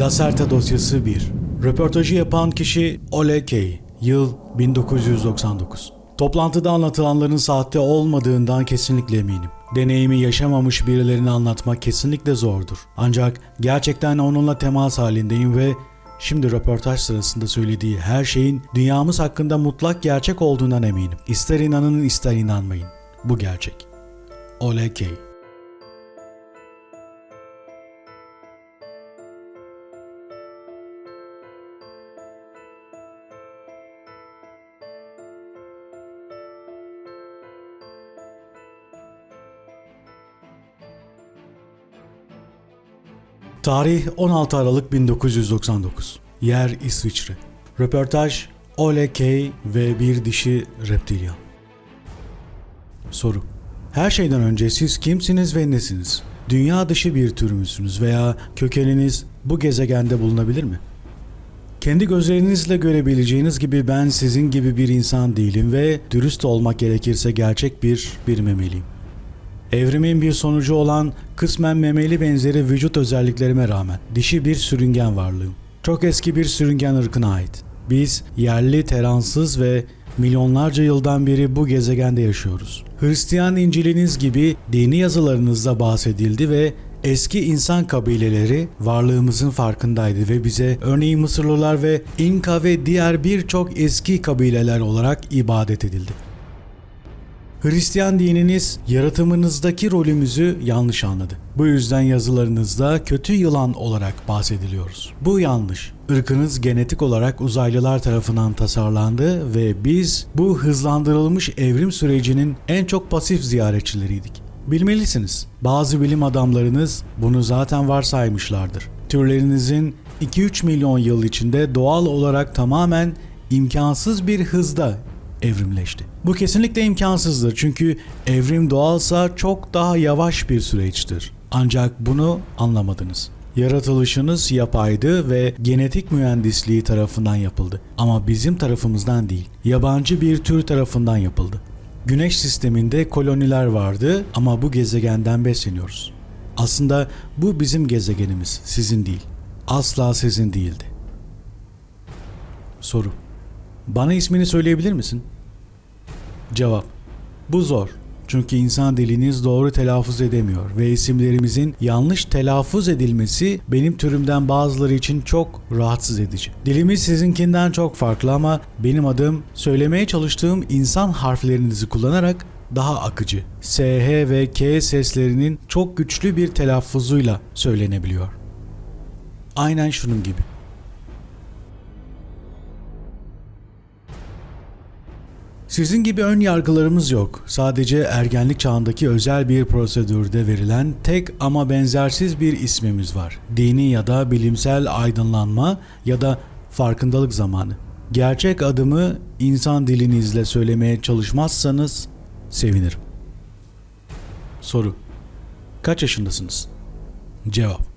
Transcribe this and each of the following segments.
Lacerta dosyası 1. Röportajı yapan kişi Ole Kay. Yıl 1999. Toplantıda anlatılanların sahte olmadığından kesinlikle eminim. Deneyimi yaşamamış birilerini anlatmak kesinlikle zordur. Ancak gerçekten onunla temas halindeyim ve şimdi röportaj sırasında söylediği her şeyin dünyamız hakkında mutlak gerçek olduğundan eminim. İster inanın ister inanmayın. Bu gerçek. Ole Kay. Tarih 16 Aralık 1999. Yer İsviçre. Röportaj Ole Kay ve bir dişi reptilyan. Soru. Her şeyden önce siz kimsiniz ve nesiniz? Dünya dışı bir tür müsünüz veya kökeniniz bu gezegende bulunabilir mi? Kendi gözlerinizle görebileceğiniz gibi ben sizin gibi bir insan değilim ve dürüst olmak gerekirse gerçek bir bir memeliyim. Evrimin bir sonucu olan kısmen memeli benzeri vücut özelliklerime rağmen dişi bir sürüngen varlığım. Çok eski bir sürüngen ırkına ait. Biz yerli, teransız ve milyonlarca yıldan beri bu gezegende yaşıyoruz. Hristiyan İncil'iniz gibi dini yazılarınızda bahsedildi ve eski insan kabileleri varlığımızın farkındaydı ve bize örneğin Mısırlılar ve İnka ve diğer birçok eski kabileler olarak ibadet edildi. Hristiyan dininiz yaratımınızdaki rolümüzü yanlış anladı. Bu yüzden yazılarınızda kötü yılan olarak bahsediliyoruz. Bu yanlış. Irkınız genetik olarak uzaylılar tarafından tasarlandı ve biz bu hızlandırılmış evrim sürecinin en çok pasif ziyaretçileriydik. Bilmelisiniz. Bazı bilim adamlarınız bunu zaten varsaymışlardır. Türlerinizin 2-3 milyon yıl içinde doğal olarak tamamen imkansız bir hızda evrimleşti. Bu kesinlikle imkansızdır çünkü evrim doğalsa çok daha yavaş bir süreçtir. Ancak bunu anlamadınız. Yaratılışınız yapaydı ve genetik mühendisliği tarafından yapıldı. Ama bizim tarafımızdan değil, yabancı bir tür tarafından yapıldı. Güneş sisteminde koloniler vardı ama bu gezegenden besleniyoruz. Aslında bu bizim gezegenimiz, sizin değil. Asla sizin değildi. Soru. Bana ismini söyleyebilir misin? Cevap. Bu zor. Çünkü insan diliniz doğru telaffuz edemiyor ve isimlerimizin yanlış telaffuz edilmesi benim türümden bazıları için çok rahatsız edici. Dilimiz sizinkinden çok farklı ama benim adım söylemeye çalıştığım insan harflerinizi kullanarak daha akıcı. S, H ve K seslerinin çok güçlü bir telaffuzuyla söylenebiliyor. Aynen şunun gibi. Sizin gibi ön yargılarımız yok. Sadece ergenlik çağındaki özel bir prosedürde verilen tek ama benzersiz bir ismimiz var. Dini ya da bilimsel aydınlanma ya da farkındalık zamanı. Gerçek adımı insan dilinizle söylemeye çalışmazsanız sevinirim. Soru. Kaç yaşındasınız? Cevap.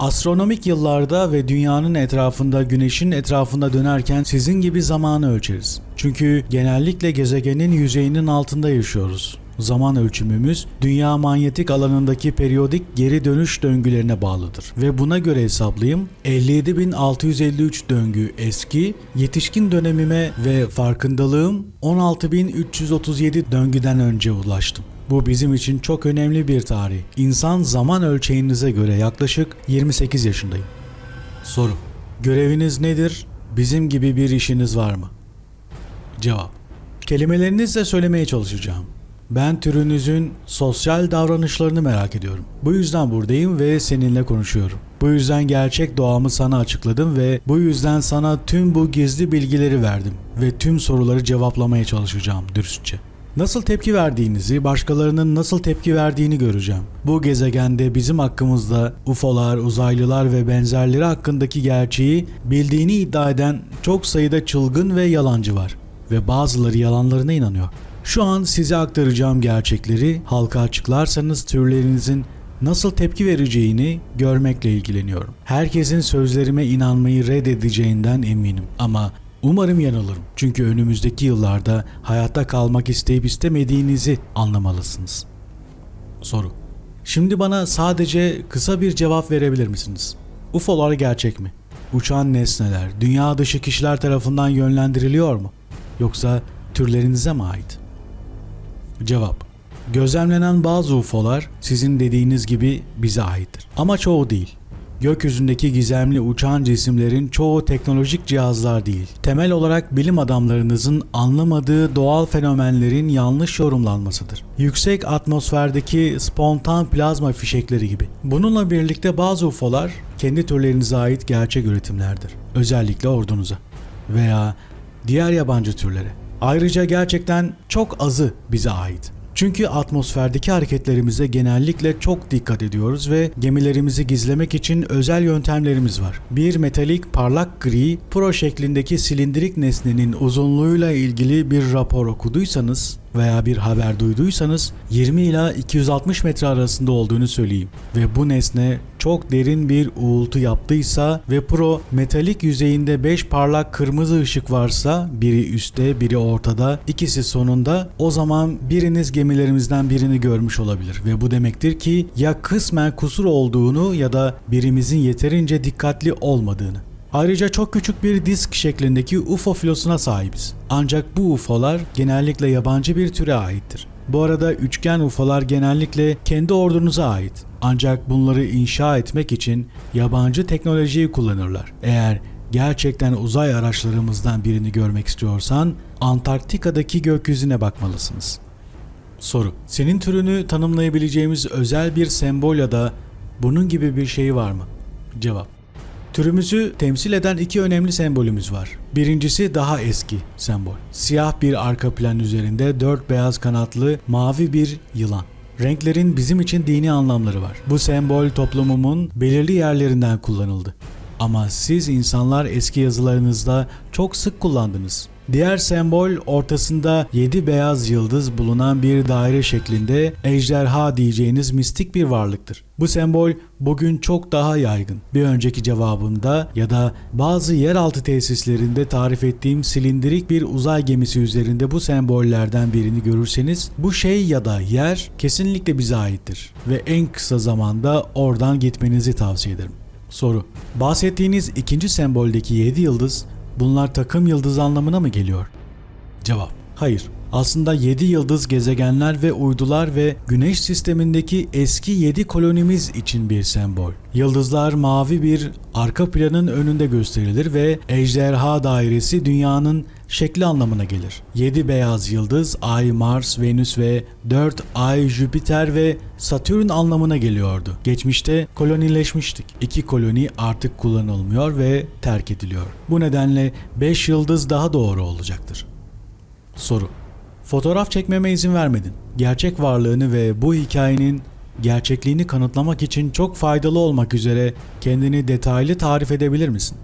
Astronomik yıllarda ve dünyanın etrafında güneşin etrafında dönerken sizin gibi zamanı ölçeriz. Çünkü genellikle gezegenin yüzeyinin altında yaşıyoruz. Zaman ölçümümüz dünya manyetik alanındaki periyodik geri dönüş döngülerine bağlıdır. Ve buna göre hesaplayayım 57.653 döngü eski, yetişkin dönemime ve farkındalığım 16.337 döngüden önce ulaştım. Bu bizim için çok önemli bir tarih. İnsan zaman ölçeğinize göre yaklaşık 28 yaşındayım. Soru. Göreviniz nedir? Bizim gibi bir işiniz var mı? Cevap. Kelimelerinizle söylemeye çalışacağım. Ben türünüzün sosyal davranışlarını merak ediyorum. Bu yüzden buradayım ve seninle konuşuyorum. Bu yüzden gerçek doğamı sana açıkladım ve bu yüzden sana tüm bu gizli bilgileri verdim ve tüm soruları cevaplamaya çalışacağım dürüstçe. Nasıl tepki verdiğinizi, başkalarının nasıl tepki verdiğini göreceğim. Bu gezegende bizim hakkımızda UFO'lar, uzaylılar ve benzerleri hakkındaki gerçeği bildiğini iddia eden çok sayıda çılgın ve yalancı var ve bazıları yalanlarına inanıyor. Şu an size aktaracağım gerçekleri halka açıklarsanız türlerinizin nasıl tepki vereceğini görmekle ilgileniyorum. Herkesin sözlerime inanmayı reddedeceğinden eminim ama Umarım yanılırım. Çünkü önümüzdeki yıllarda hayatta kalmak isteyip istemediğinizi anlamalısınız. Soru. Şimdi bana sadece kısa bir cevap verebilir misiniz? UFO'lar gerçek mi? Uçan nesneler dünya dışı kişiler tarafından yönlendiriliyor mu? Yoksa türlerinize mi ait? Cevap Gözlemlenen bazı UFO'lar sizin dediğiniz gibi bize aittir. Ama çoğu değil. Gökyüzündeki gizemli uçan cisimlerin çoğu teknolojik cihazlar değil. Temel olarak bilim adamlarınızın anlamadığı doğal fenomenlerin yanlış yorumlanmasıdır. Yüksek atmosferdeki spontan plazma fişekleri gibi. Bununla birlikte bazı UFO'lar kendi türlerinize ait gerçek üretimlerdir. Özellikle ordunuza veya diğer yabancı türlere. Ayrıca gerçekten çok azı bize ait. Çünkü atmosferdeki hareketlerimize genellikle çok dikkat ediyoruz ve gemilerimizi gizlemek için özel yöntemlerimiz var. Bir metalik parlak gri pro şeklindeki silindirik nesnenin uzunluğuyla ilgili bir rapor okuduysanız veya bir haber duyduysanız 20 ila 260 metre arasında olduğunu söyleyeyim. Ve bu nesne çok derin bir uğultu yaptıysa ve pro metalik yüzeyinde 5 parlak kırmızı ışık varsa biri üstte biri ortada ikisi sonunda o zaman biriniz gemilerimizden birini görmüş olabilir ve bu demektir ki ya kısmen kusur olduğunu ya da birimizin yeterince dikkatli olmadığını. Ayrıca çok küçük bir disk şeklindeki UFO filosuna sahibiz. Ancak bu UFO'lar genellikle yabancı bir türe aittir. Bu arada üçgen UFO'lar genellikle kendi ordunuza ait. Ancak bunları inşa etmek için yabancı teknolojiyi kullanırlar. Eğer gerçekten uzay araçlarımızdan birini görmek istiyorsan Antarktika'daki gökyüzüne bakmalısınız. Soru. Senin türünü tanımlayabileceğimiz özel bir sembol ya da bunun gibi bir şey var mı? Cevap. Türümüzü temsil eden iki önemli sembolümüz var. Birincisi daha eski sembol. Siyah bir arka plan üzerinde dört beyaz kanatlı mavi bir yılan. Renklerin bizim için dini anlamları var. Bu sembol toplumumun belirli yerlerinden kullanıldı. Ama siz insanlar eski yazılarınızda çok sık kullandınız. Diğer sembol ortasında 7 beyaz yıldız bulunan bir daire şeklinde ejderha diyeceğiniz mistik bir varlıktır. Bu sembol bugün çok daha yaygın. Bir önceki cevabımda ya da bazı yeraltı tesislerinde tarif ettiğim silindirik bir uzay gemisi üzerinde bu sembollerden birini görürseniz bu şey ya da yer kesinlikle bize aittir ve en kısa zamanda oradan gitmenizi tavsiye ederim. Soru. Bahsettiğiniz ikinci semboldeki 7 yıldız bunlar takım yıldız anlamına mı geliyor? Cevap. Hayır. Aslında 7 yıldız gezegenler ve uydular ve güneş sistemindeki eski 7 kolonimiz için bir sembol. Yıldızlar mavi bir arka planın önünde gösterilir ve ejderha dairesi dünyanın şekli anlamına gelir. 7 beyaz yıldız Ay, Mars, Venüs ve 4 Ay, Jüpiter ve Satürn anlamına geliyordu. Geçmişte kolonileşmiştik. İki koloni artık kullanılmıyor ve terk ediliyor. Bu nedenle 5 yıldız daha doğru olacaktır. Soru Fotoğraf çekmeme izin vermedin. Gerçek varlığını ve bu hikayenin gerçekliğini kanıtlamak için çok faydalı olmak üzere kendini detaylı tarif edebilir misin?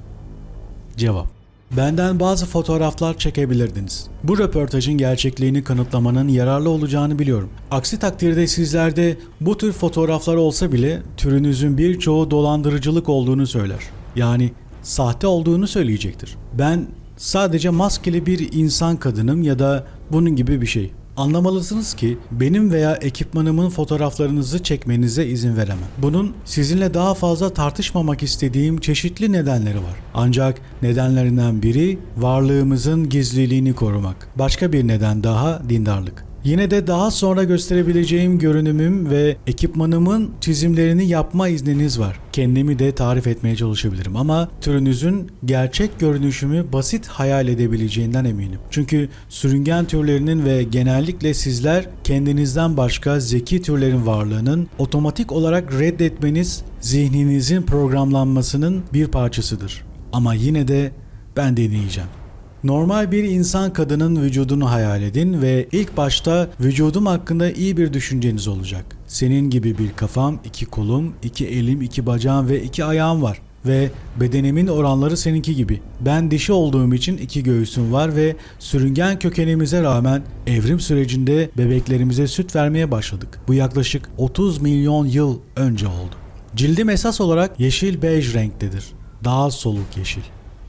Cevap Benden bazı fotoğraflar çekebilirdiniz. Bu röportajın gerçekliğini kanıtlamanın yararlı olacağını biliyorum. Aksi takdirde sizlerde bu tür fotoğraflar olsa bile türünüzün birçoğu dolandırıcılık olduğunu söyler. Yani sahte olduğunu söyleyecektir. Ben sadece maskeli bir insan kadınım ya da bunun gibi bir şey. Anlamalısınız ki benim veya ekipmanımın fotoğraflarınızı çekmenize izin veremem. Bunun sizinle daha fazla tartışmamak istediğim çeşitli nedenleri var. Ancak nedenlerinden biri varlığımızın gizliliğini korumak. Başka bir neden daha dindarlık. Yine de daha sonra gösterebileceğim görünümüm ve ekipmanımın çizimlerini yapma izniniz var. Kendimi de tarif etmeye çalışabilirim ama türünüzün gerçek görünüşümü basit hayal edebileceğinden eminim. Çünkü sürüngen türlerinin ve genellikle sizler kendinizden başka zeki türlerin varlığının otomatik olarak reddetmeniz zihninizin programlanmasının bir parçasıdır. Ama yine de ben deneyeceğim. Normal bir insan kadının vücudunu hayal edin ve ilk başta vücudum hakkında iyi bir düşünceniz olacak. Senin gibi bir kafam, iki kolum, iki elim, iki bacağım ve iki ayağım var. Ve bedenimin oranları seninki gibi. Ben dişi olduğum için iki göğsüm var ve sürüngen kökenimize rağmen evrim sürecinde bebeklerimize süt vermeye başladık. Bu yaklaşık 30 milyon yıl önce oldu. Cildim esas olarak yeşil bej renktedir. Daha soluk yeşil.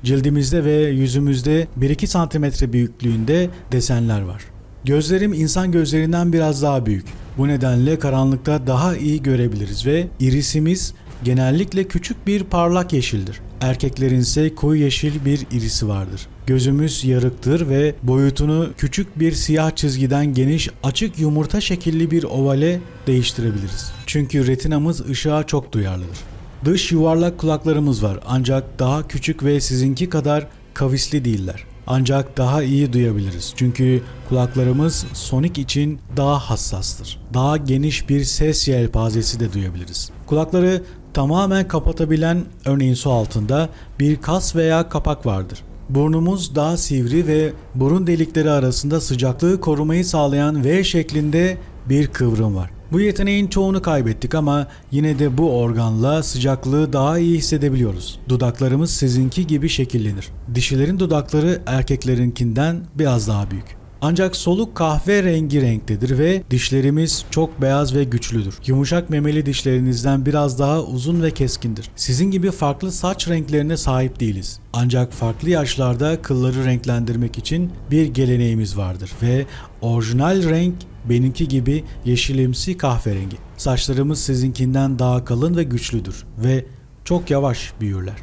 Cildimizde ve yüzümüzde 1-2 santimetre büyüklüğünde desenler var. Gözlerim insan gözlerinden biraz daha büyük. Bu nedenle karanlıkta daha iyi görebiliriz ve irisimiz genellikle küçük bir parlak yeşildir. Erkeklerin ise koyu yeşil bir irisi vardır. Gözümüz yarıktır ve boyutunu küçük bir siyah çizgiden geniş açık yumurta şekilli bir ovale değiştirebiliriz. Çünkü retinamız ışığa çok duyarlıdır. Dış yuvarlak kulaklarımız var ancak daha küçük ve sizinki kadar kavisli değiller. Ancak daha iyi duyabiliriz. Çünkü kulaklarımız sonik için daha hassastır. Daha geniş bir ses yelpazesi de duyabiliriz. Kulakları tamamen kapatabilen örneğin su altında bir kas veya kapak vardır. Burnumuz daha sivri ve burun delikleri arasında sıcaklığı korumayı sağlayan V şeklinde bir kıvrım var. Bu yeteneğin çoğunu kaybettik ama yine de bu organla sıcaklığı daha iyi hissedebiliyoruz. Dudaklarımız sizinki gibi şekillenir. Dişilerin dudakları erkeklerinkinden biraz daha büyük. Ancak soluk kahve rengi renktedir ve dişlerimiz çok beyaz ve güçlüdür. Yumuşak memeli dişlerinizden biraz daha uzun ve keskindir. Sizin gibi farklı saç renklerine sahip değiliz. Ancak farklı yaşlarda kılları renklendirmek için bir geleneğimiz vardır ve orijinal renk benimki gibi yeşilimsi kahverengi. Saçlarımız sizinkinden daha kalın ve güçlüdür ve çok yavaş büyürler.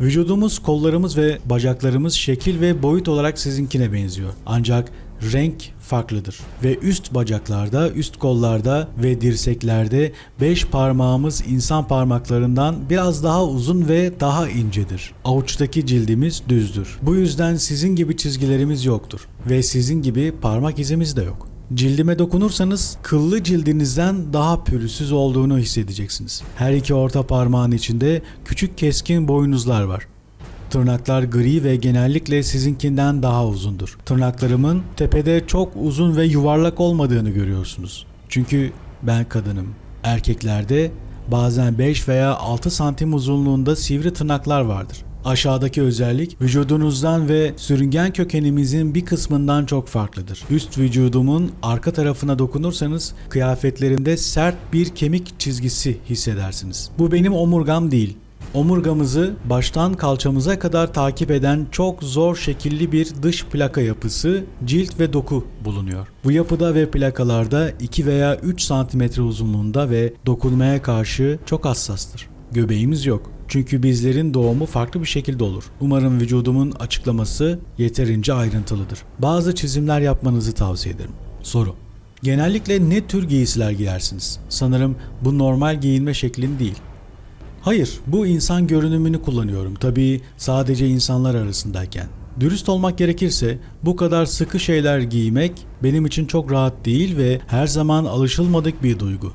Vücudumuz, kollarımız ve bacaklarımız şekil ve boyut olarak sizinkine benziyor. Ancak renk farklıdır ve üst bacaklarda, üst kollarda ve dirseklerde 5 parmağımız insan parmaklarından biraz daha uzun ve daha incedir. Avuçtaki cildimiz düzdür. Bu yüzden sizin gibi çizgilerimiz yoktur ve sizin gibi parmak izimiz de yok. Cildime dokunursanız kıllı cildinizden daha pürüzsüz olduğunu hissedeceksiniz. Her iki orta parmağın içinde küçük keskin boynuzlar var. Tırnaklar gri ve genellikle sizinkinden daha uzundur. Tırnaklarımın tepede çok uzun ve yuvarlak olmadığını görüyorsunuz. Çünkü ben kadınım. Erkeklerde bazen 5 veya 6 santim uzunluğunda sivri tırnaklar vardır. Aşağıdaki özellik vücudunuzdan ve sürüngen kökenimizin bir kısmından çok farklıdır. Üst vücudumun arka tarafına dokunursanız kıyafetlerimde sert bir kemik çizgisi hissedersiniz. Bu benim omurgam değil. Omurgamızı baştan kalçamıza kadar takip eden çok zor şekilli bir dış plaka yapısı, cilt ve doku bulunuyor. Bu yapıda ve plakalarda 2 veya 3 santimetre uzunluğunda ve dokunmaya karşı çok hassastır. Göbeğimiz yok. Çünkü bizlerin doğumu farklı bir şekilde olur. Umarım vücudumun açıklaması yeterince ayrıntılıdır. Bazı çizimler yapmanızı tavsiye ederim. Soru. Genellikle ne tür giysiler giyersiniz? Sanırım bu normal giyinme şeklin değil. Hayır, bu insan görünümünü kullanıyorum. Tabii sadece insanlar arasındayken. Dürüst olmak gerekirse bu kadar sıkı şeyler giymek benim için çok rahat değil ve her zaman alışılmadık bir duygu.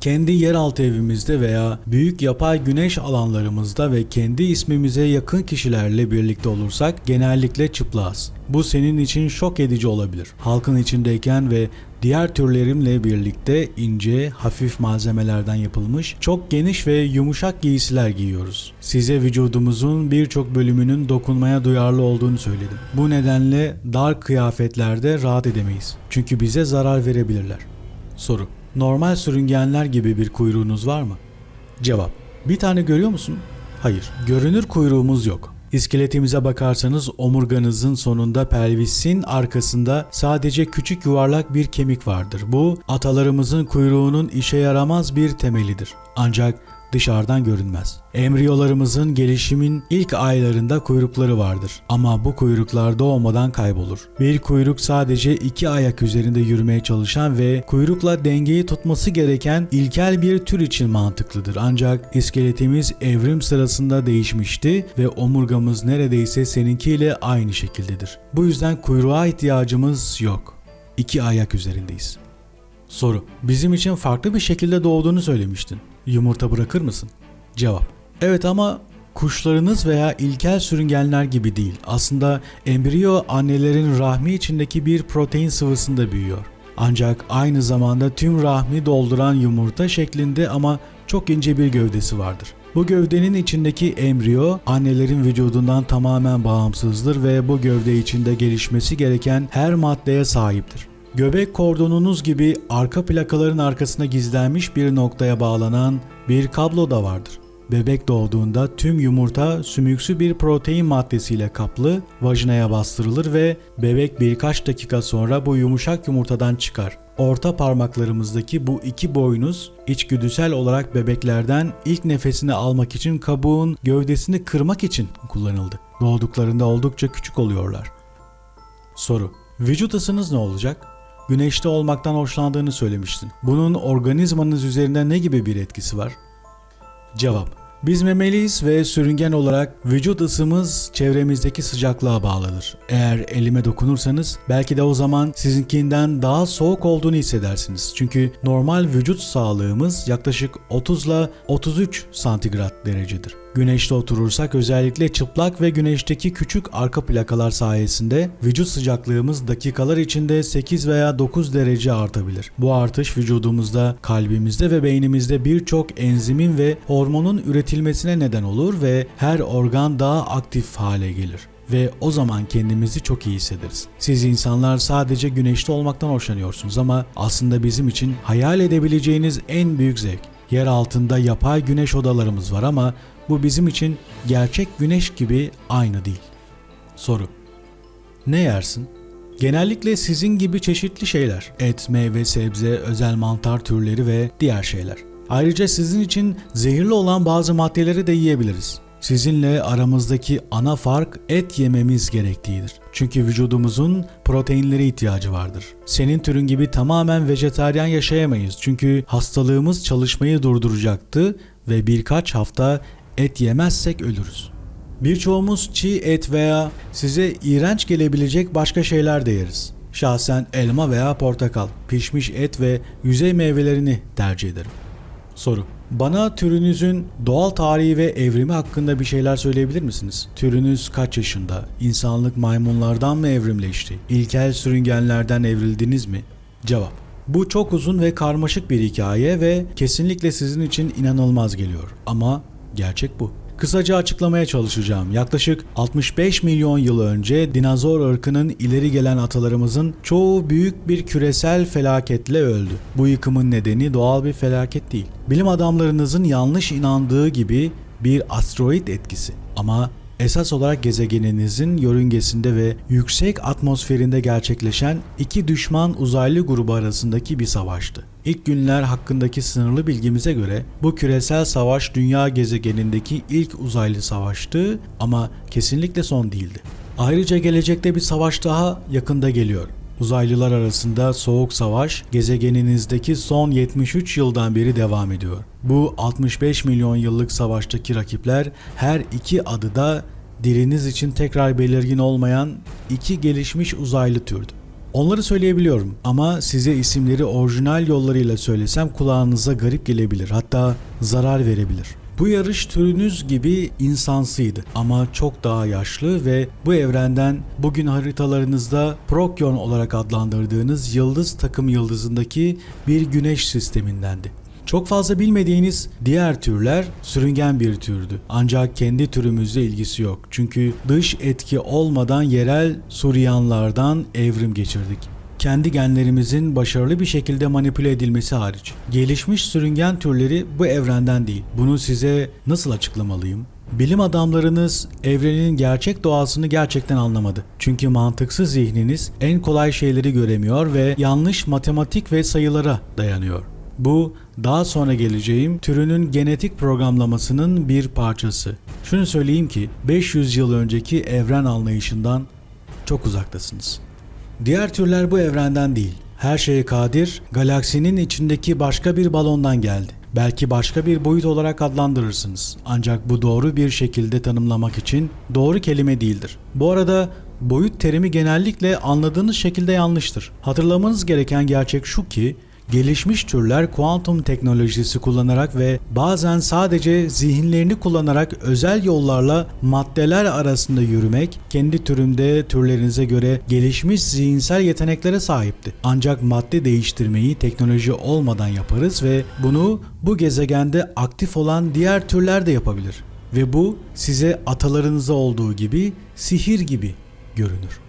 Kendi yeraltı evimizde veya büyük yapay güneş alanlarımızda ve kendi ismimize yakın kişilerle birlikte olursak genellikle çıplağız. Bu senin için şok edici olabilir. Halkın içindeyken ve diğer türlerimle birlikte ince, hafif malzemelerden yapılmış çok geniş ve yumuşak giysiler giyiyoruz. Size vücudumuzun birçok bölümünün dokunmaya duyarlı olduğunu söyledim. Bu nedenle dar kıyafetlerde rahat edemeyiz. Çünkü bize zarar verebilirler. Soru Normal sürüngenler gibi bir kuyruğunuz var mı? Cevap. Bir tane görüyor musun? Hayır. Görünür kuyruğumuz yok. İskeletimize bakarsanız omurganızın sonunda pelvisin arkasında sadece küçük yuvarlak bir kemik vardır. Bu atalarımızın kuyruğunun işe yaramaz bir temelidir. Ancak dışarıdan görünmez. Embriyolarımızın gelişimin ilk aylarında kuyrukları vardır ama bu kuyruklar doğmadan kaybolur. Bir kuyruk sadece iki ayak üzerinde yürümeye çalışan ve kuyrukla dengeyi tutması gereken ilkel bir tür için mantıklıdır. Ancak iskeletimiz evrim sırasında değişmişti ve omurgamız neredeyse seninkiyle aynı şekildedir. Bu yüzden kuyruğa ihtiyacımız yok. İki ayak üzerindeyiz. Soru. Bizim için farklı bir şekilde doğduğunu söylemiştin. Yumurta bırakır mısın? Cevap. Evet ama kuşlarınız veya ilkel sürüngenler gibi değil. Aslında embriyo annelerin rahmi içindeki bir protein sıvısında büyüyor. Ancak aynı zamanda tüm rahmi dolduran yumurta şeklinde ama çok ince bir gövdesi vardır. Bu gövdenin içindeki embriyo annelerin vücudundan tamamen bağımsızdır ve bu gövde içinde gelişmesi gereken her maddeye sahiptir. Göbek kordonunuz gibi arka plakaların arkasına gizlenmiş bir noktaya bağlanan bir kablo da vardır. Bebek doğduğunda tüm yumurta sümüksü bir protein maddesiyle kaplı vajinaya bastırılır ve bebek birkaç dakika sonra bu yumuşak yumurtadan çıkar. Orta parmaklarımızdaki bu iki boynuz içgüdüsel olarak bebeklerden ilk nefesini almak için kabuğun gövdesini kırmak için kullanıldı. Doğduklarında oldukça küçük oluyorlar. Soru. Vücut ısınız ne olacak? Güneşte olmaktan hoşlandığını söylemiştin. Bunun organizmanız üzerinde ne gibi bir etkisi var? Cevap. Biz memeliyiz ve sürüngen olarak vücut ısımız çevremizdeki sıcaklığa bağlıdır. Eğer elime dokunursanız belki de o zaman sizinkinden daha soğuk olduğunu hissedersiniz. Çünkü normal vücut sağlığımız yaklaşık 30 ile 33 santigrat derecedir. Güneşte oturursak özellikle çıplak ve güneşteki küçük arka plakalar sayesinde vücut sıcaklığımız dakikalar içinde 8 veya 9 derece artabilir. Bu artış vücudumuzda, kalbimizde ve beynimizde birçok enzimin ve hormonun üretilmesine neden olur ve her organ daha aktif hale gelir ve o zaman kendimizi çok iyi hissederiz. Siz insanlar sadece güneşte olmaktan hoşlanıyorsunuz ama aslında bizim için hayal edebileceğiniz en büyük zevk. Yer altında yapay güneş odalarımız var ama bu bizim için gerçek güneş gibi aynı değil. Soru. Ne yersin? Genellikle sizin gibi çeşitli şeyler. Et, meyve, sebze, özel mantar türleri ve diğer şeyler. Ayrıca sizin için zehirli olan bazı maddeleri de yiyebiliriz. Sizinle aramızdaki ana fark et yememiz gerektiğidir. Çünkü vücudumuzun proteinlere ihtiyacı vardır. Senin türün gibi tamamen vejetaryen yaşayamayız. Çünkü hastalığımız çalışmayı durduracaktı ve birkaç hafta et yemezsek ölürüz. Birçoğumuz çiğ et veya size iğrenç gelebilecek başka şeyler de yeriz. Şahsen elma veya portakal, pişmiş et ve yüzey meyvelerini tercih ederim. Soru. Bana türünüzün doğal tarihi ve evrimi hakkında bir şeyler söyleyebilir misiniz? Türünüz kaç yaşında? İnsanlık maymunlardan mı evrimleşti? İlkel sürüngenlerden evrildiniz mi? Cevap. Bu çok uzun ve karmaşık bir hikaye ve kesinlikle sizin için inanılmaz geliyor. Ama gerçek bu. Kısaca açıklamaya çalışacağım. Yaklaşık 65 milyon yıl önce dinozor ırkının ileri gelen atalarımızın çoğu büyük bir küresel felaketle öldü. Bu yıkımın nedeni doğal bir felaket değil. Bilim adamlarınızın yanlış inandığı gibi bir asteroid etkisi. Ama esas olarak gezegeninizin yörüngesinde ve yüksek atmosferinde gerçekleşen iki düşman uzaylı grubu arasındaki bir savaştı. İlk günler hakkındaki sınırlı bilgimize göre bu küresel savaş dünya gezegenindeki ilk uzaylı savaştı ama kesinlikle son değildi. Ayrıca gelecekte bir savaş daha yakında geliyor. Uzaylılar arasında soğuk savaş gezegeninizdeki son 73 yıldan beri devam ediyor. Bu 65 milyon yıllık savaştaki rakipler her iki adıda diliniz için tekrar belirgin olmayan iki gelişmiş uzaylı türdü. Onları söyleyebiliyorum ama size isimleri orijinal yollarıyla söylesem kulağınıza garip gelebilir hatta zarar verebilir. Bu yarış türünüz gibi insansıydı ama çok daha yaşlı ve bu evrenden bugün haritalarınızda Prokyon olarak adlandırdığınız yıldız takım yıldızındaki bir güneş sistemindendi. Çok fazla bilmediğiniz diğer türler sürüngen bir türdü. Ancak kendi türümüzle ilgisi yok. Çünkü dış etki olmadan yerel Suryanlardan evrim geçirdik kendi genlerimizin başarılı bir şekilde manipüle edilmesi hariç. Gelişmiş sürüngen türleri bu evrenden değil. Bunu size nasıl açıklamalıyım? Bilim adamlarınız evrenin gerçek doğasını gerçekten anlamadı. Çünkü mantıksız zihniniz en kolay şeyleri göremiyor ve yanlış matematik ve sayılara dayanıyor. Bu daha sonra geleceğim türünün genetik programlamasının bir parçası. Şunu söyleyeyim ki 500 yıl önceki evren anlayışından çok uzaktasınız. Diğer türler bu evrenden değil. Her şeye kadir, galaksinin içindeki başka bir balondan geldi. Belki başka bir boyut olarak adlandırırsınız. Ancak bu doğru bir şekilde tanımlamak için doğru kelime değildir. Bu arada boyut terimi genellikle anladığınız şekilde yanlıştır. Hatırlamanız gereken gerçek şu ki gelişmiş türler kuantum teknolojisi kullanarak ve bazen sadece zihinlerini kullanarak özel yollarla maddeler arasında yürümek, kendi türünde türlerinize göre gelişmiş zihinsel yeteneklere sahipti. Ancak madde değiştirmeyi teknoloji olmadan yaparız ve bunu bu gezegende aktif olan diğer türler de yapabilir. Ve bu size atalarınıza olduğu gibi sihir gibi görünür.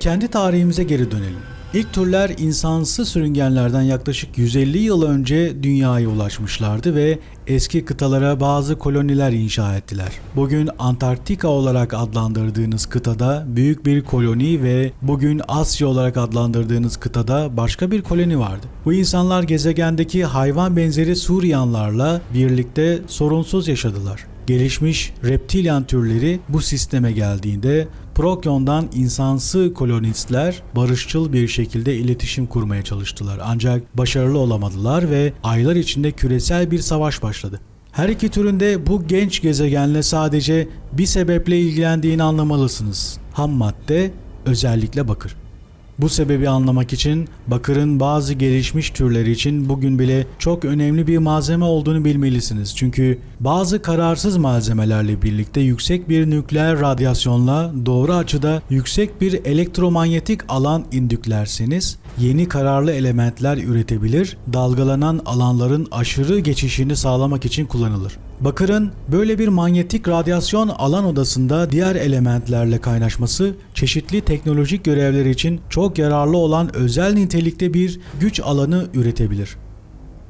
Kendi tarihimize geri dönelim. İlk türler insansı sürüngenlerden yaklaşık 150 yıl önce dünyaya ulaşmışlardı ve eski kıtalara bazı koloniler inşa ettiler. Bugün Antarktika olarak adlandırdığınız kıtada büyük bir koloni ve bugün Asya olarak adlandırdığınız kıtada başka bir koloni vardı. Bu insanlar gezegendeki hayvan benzeri Suryanlarla birlikte sorunsuz yaşadılar. Gelişmiş reptilyan türleri bu sisteme geldiğinde Prokyon'dan insansı kolonistler barışçıl bir şekilde iletişim kurmaya çalıştılar. Ancak başarılı olamadılar ve aylar içinde küresel bir savaş başladı. Her iki türünde bu genç gezegenle sadece bir sebeple ilgilendiğini anlamalısınız. Ham madde özellikle bakır. Bu sebebi anlamak için bakırın bazı gelişmiş türleri için bugün bile çok önemli bir malzeme olduğunu bilmelisiniz. Çünkü bazı kararsız malzemelerle birlikte yüksek bir nükleer radyasyonla doğru açıda yüksek bir elektromanyetik alan indüklerseniz yeni kararlı elementler üretebilir, dalgalanan alanların aşırı geçişini sağlamak için kullanılır. Bakırın böyle bir manyetik radyasyon alan odasında diğer elementlerle kaynaşması çeşitli teknolojik görevler için çok yararlı olan özel nitelikte bir güç alanı üretebilir.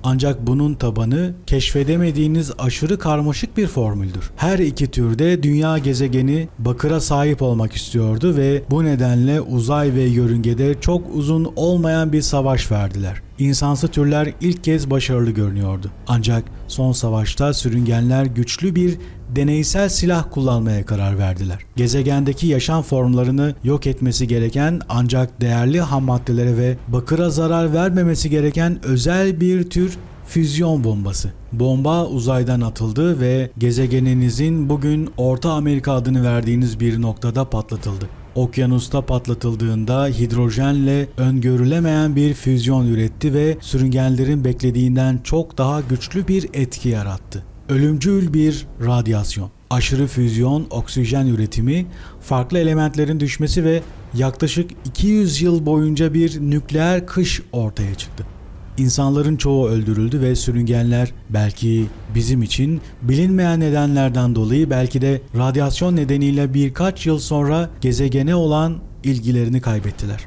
Ancak bunun tabanı keşfedemediğiniz aşırı karmaşık bir formüldür. Her iki türde dünya gezegeni bakıra sahip olmak istiyordu ve bu nedenle uzay ve yörüngede çok uzun olmayan bir savaş verdiler. İnsansı türler ilk kez başarılı görünüyordu. Ancak son savaşta sürüngenler güçlü bir deneysel silah kullanmaya karar verdiler. Gezegendeki yaşam formlarını yok etmesi gereken ancak değerli ham maddelere ve bakıra zarar vermemesi gereken özel bir tür füzyon bombası. Bomba uzaydan atıldı ve gezegeninizin bugün Orta Amerika adını verdiğiniz bir noktada patlatıldı. Okyanusta patlatıldığında hidrojenle öngörülemeyen bir füzyon üretti ve sürüngenlerin beklediğinden çok daha güçlü bir etki yarattı. Ölümcül bir radyasyon, aşırı füzyon, oksijen üretimi, farklı elementlerin düşmesi ve yaklaşık 200 yıl boyunca bir nükleer kış ortaya çıktı. İnsanların çoğu öldürüldü ve sürüngenler belki bizim için bilinmeyen nedenlerden dolayı belki de radyasyon nedeniyle birkaç yıl sonra gezegene olan ilgilerini kaybettiler.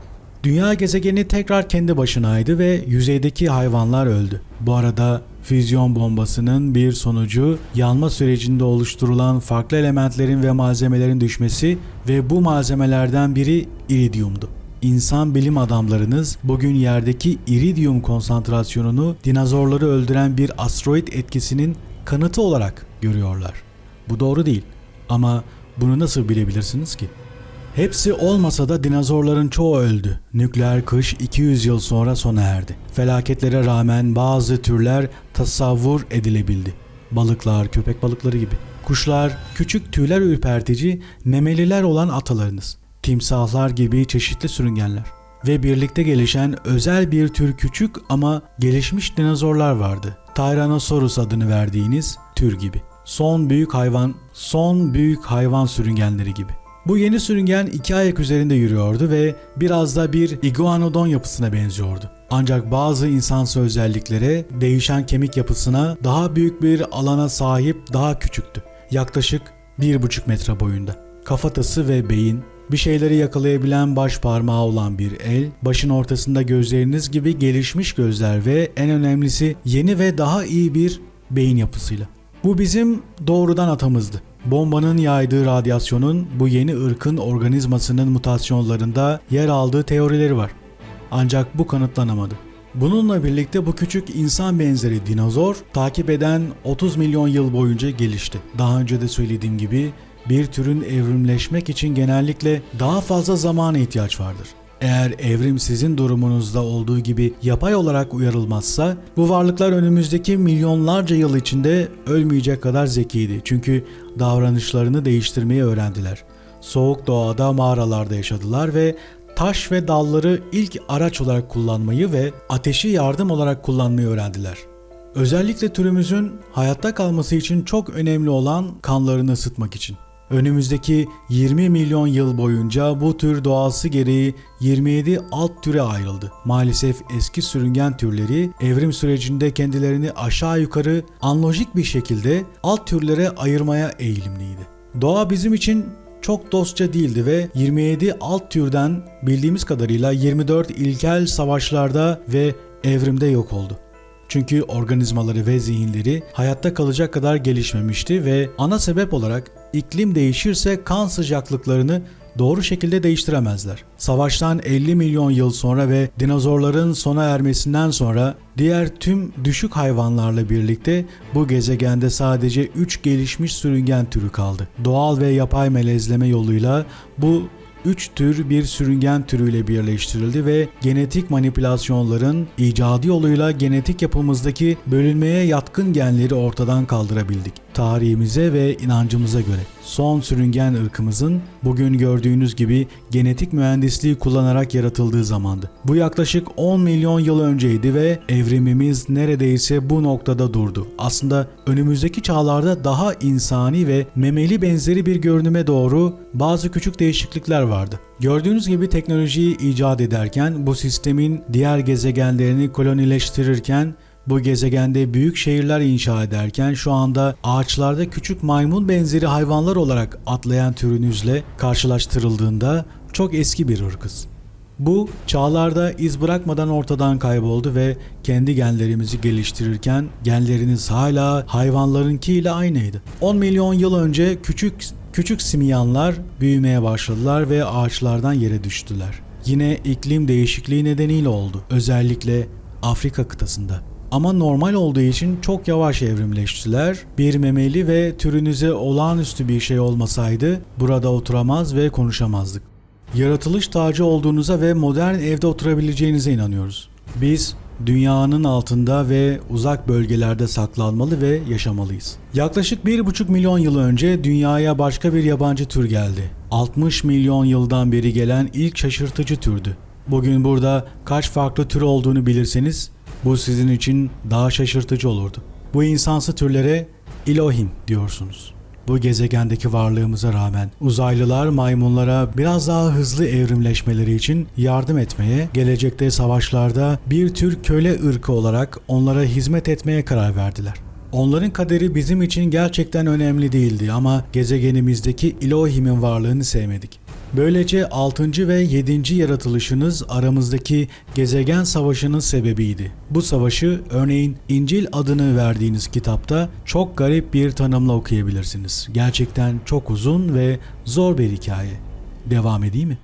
Dünya gezegeni tekrar kendi başınaydı ve yüzeydeki hayvanlar öldü. Bu arada füzyon bombasının bir sonucu yanma sürecinde oluşturulan farklı elementlerin ve malzemelerin düşmesi ve bu malzemelerden biri iridyumdu. İnsan bilim adamlarınız bugün yerdeki iridyum konsantrasyonunu dinozorları öldüren bir asteroid etkisinin kanıtı olarak görüyorlar. Bu doğru değil ama bunu nasıl bilebilirsiniz ki? Hepsi olmasa da dinozorların çoğu öldü. Nükleer kış 200 yıl sonra sona erdi. Felaketlere rağmen bazı türler tasavvur edilebildi. Balıklar, köpek balıkları gibi. Kuşlar, küçük tüyler ürpertici, memeliler olan atalarınız. Timsahlar gibi çeşitli sürüngenler. Ve birlikte gelişen özel bir tür küçük ama gelişmiş dinozorlar vardı. Tyrannosaurus adını verdiğiniz tür gibi. Son büyük hayvan, son büyük hayvan sürüngenleri gibi. Bu yeni sürüngen iki ayak üzerinde yürüyordu ve biraz da bir iguanodon yapısına benziyordu. Ancak bazı insansı özelliklere, değişen kemik yapısına, daha büyük bir alana sahip daha küçüktü. Yaklaşık 1,5 metre boyunda. Kafatası ve beyin, bir şeyleri yakalayabilen baş parmağı olan bir el, başın ortasında gözleriniz gibi gelişmiş gözler ve en önemlisi yeni ve daha iyi bir beyin yapısıyla. Bu bizim doğrudan atamızdı. Bombanın yaydığı radyasyonun bu yeni ırkın organizmasının mutasyonlarında yer aldığı teorileri var. Ancak bu kanıtlanamadı. Bununla birlikte bu küçük insan benzeri dinozor takip eden 30 milyon yıl boyunca gelişti. Daha önce de söylediğim gibi bir türün evrimleşmek için genellikle daha fazla zamana ihtiyaç vardır. Eğer evrim sizin durumunuzda olduğu gibi yapay olarak uyarılmazsa bu varlıklar önümüzdeki milyonlarca yıl içinde ölmeyecek kadar zekiydi. Çünkü davranışlarını değiştirmeyi öğrendiler. Soğuk doğada mağaralarda yaşadılar ve taş ve dalları ilk araç olarak kullanmayı ve ateşi yardım olarak kullanmayı öğrendiler. Özellikle türümüzün hayatta kalması için çok önemli olan kanlarını ısıtmak için. Önümüzdeki 20 milyon yıl boyunca bu tür doğası gereği 27 alt türe ayrıldı. Maalesef eski sürüngen türleri evrim sürecinde kendilerini aşağı yukarı anlojik bir şekilde alt türlere ayırmaya eğilimliydi. Doğa bizim için çok dostça değildi ve 27 alt türden bildiğimiz kadarıyla 24 ilkel savaşlarda ve evrimde yok oldu. Çünkü organizmaları ve zihinleri hayatta kalacak kadar gelişmemişti ve ana sebep olarak iklim değişirse kan sıcaklıklarını doğru şekilde değiştiremezler. Savaştan 50 milyon yıl sonra ve dinozorların sona ermesinden sonra diğer tüm düşük hayvanlarla birlikte bu gezegende sadece 3 gelişmiş sürüngen türü kaldı. Doğal ve yapay melezleme yoluyla bu üç tür bir sürüngen türüyle birleştirildi ve genetik manipülasyonların icadı yoluyla genetik yapımızdaki bölünmeye yatkın genleri ortadan kaldırabildik. Tarihimize ve inancımıza göre son sürüngen ırkımızın bugün gördüğünüz gibi genetik mühendisliği kullanarak yaratıldığı zamandı. Bu yaklaşık 10 milyon yıl önceydi ve evrimimiz neredeyse bu noktada durdu. Aslında önümüzdeki çağlarda daha insani ve memeli benzeri bir görünüme doğru bazı küçük değişiklikler vardı. Gördüğünüz gibi teknolojiyi icat ederken bu sistemin diğer gezegenlerini kolonileştirirken bu gezegende büyük şehirler inşa ederken şu anda ağaçlarda küçük maymun benzeri hayvanlar olarak atlayan türünüzle karşılaştırıldığında çok eski bir ırkız. Bu çağlarda iz bırakmadan ortadan kayboldu ve kendi genlerimizi geliştirirken genleriniz hala hayvanlarınkiyle aynıydı. 10 milyon yıl önce küçük küçük simyanlar büyümeye başladılar ve ağaçlardan yere düştüler. Yine iklim değişikliği nedeniyle oldu. Özellikle Afrika kıtasında. Ama normal olduğu için çok yavaş evrimleştiler. Bir memeli ve türünüze olağanüstü bir şey olmasaydı burada oturamaz ve konuşamazdık. Yaratılış tacı olduğunuza ve modern evde oturabileceğinize inanıyoruz. Biz dünyanın altında ve uzak bölgelerde saklanmalı ve yaşamalıyız. Yaklaşık 1,5 milyon yıl önce dünyaya başka bir yabancı tür geldi. 60 milyon yıldan beri gelen ilk şaşırtıcı türdü. Bugün burada kaç farklı tür olduğunu bilirseniz bu sizin için daha şaşırtıcı olurdu. Bu insansı türlere Elohim diyorsunuz. Bu gezegendeki varlığımıza rağmen uzaylılar maymunlara biraz daha hızlı evrimleşmeleri için yardım etmeye, gelecekte savaşlarda bir tür köle ırkı olarak onlara hizmet etmeye karar verdiler. Onların kaderi bizim için gerçekten önemli değildi ama gezegenimizdeki Elohim'in varlığını sevmedik. Böylece 6. ve 7. yaratılışınız aramızdaki gezegen savaşının sebebiydi. Bu savaşı örneğin İncil adını verdiğiniz kitapta çok garip bir tanımla okuyabilirsiniz. Gerçekten çok uzun ve zor bir hikaye. Devam edeyim mi?